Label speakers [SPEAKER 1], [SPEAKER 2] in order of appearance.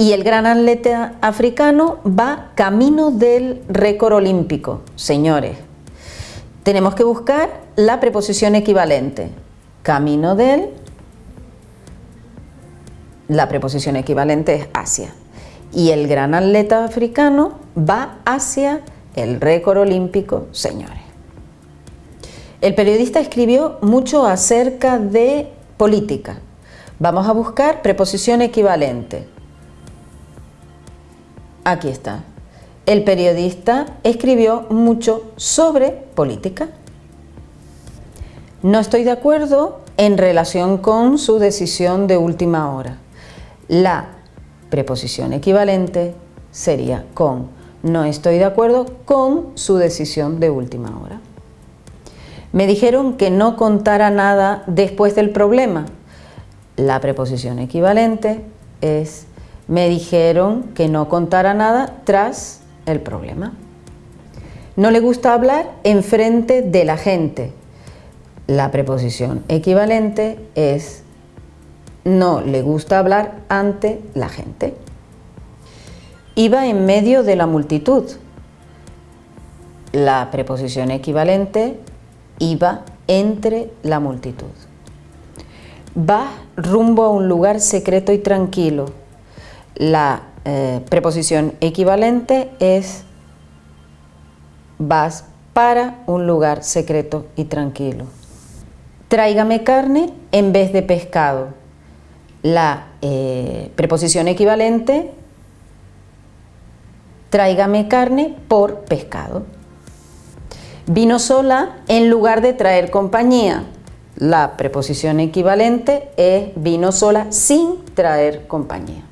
[SPEAKER 1] Y el gran atleta africano va camino del récord olímpico, señores. Tenemos que buscar la preposición equivalente. Camino del, la preposición equivalente es hacia. Y el gran atleta africano va hacia el récord olímpico, señores. El periodista escribió mucho acerca de política. Vamos a buscar preposición equivalente. Aquí está. El periodista escribió mucho sobre política. No estoy de acuerdo en relación con su decisión de última hora. La preposición equivalente sería con. No estoy de acuerdo con su decisión de última hora. Me dijeron que no contara nada después del problema. La preposición equivalente es me dijeron que no contara nada tras el problema. No le gusta hablar en frente de la gente. La preposición equivalente es no le gusta hablar ante la gente. Iba en medio de la multitud. La preposición equivalente iba entre la multitud. Va rumbo a un lugar secreto y tranquilo la eh, preposición equivalente es vas para un lugar secreto y tranquilo. Tráigame carne en vez de pescado. La eh, preposición equivalente, tráigame carne por pescado. Vino sola en lugar de traer compañía. La preposición equivalente es vino sola sin traer compañía.